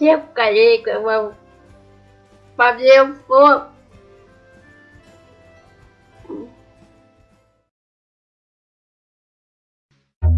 Всем коллегам по всем словам.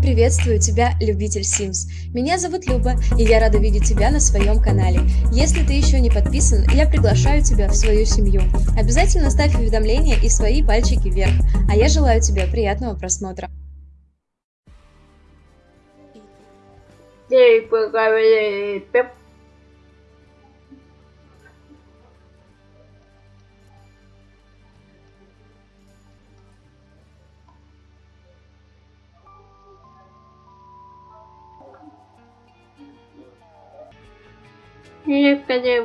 Приветствую тебя, любитель Sims. Меня зовут Люба, и я рада видеть тебя на своем канале. Если ты еще не подписан, я приглашаю тебя в свою семью. Обязательно ставь уведомления и свои пальчики вверх. А я желаю тебе приятного просмотра. Ей поговорили, Yo ya